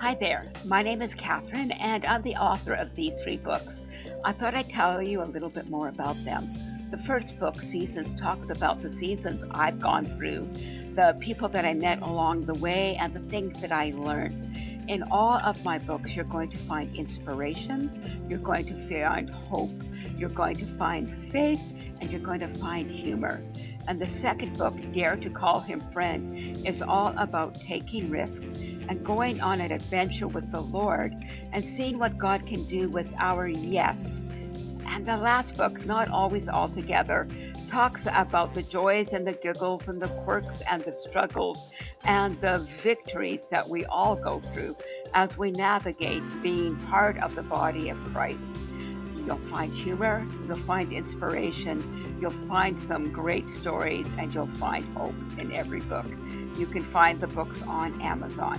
Hi there, my name is Catherine, and I'm the author of these three books. I thought I'd tell you a little bit more about them. The first book, Seasons, talks about the seasons I've gone through, the people that I met along the way, and the things that I learned. In all of my books, you're going to find inspiration, you're going to find hope, you're going to find faith, and you're going to find humor. And the second book, Dare to Call Him Friend, is all about taking risks and going on an adventure with the Lord and seeing what God can do with our yes. And the last book, Not Always All Together, talks about the joys and the giggles and the quirks and the struggles and the victories that we all go through as we navigate being part of the body of Christ. You'll find humor, you'll find inspiration, you'll find some great stories, and you'll find hope in every book. You can find the books on Amazon.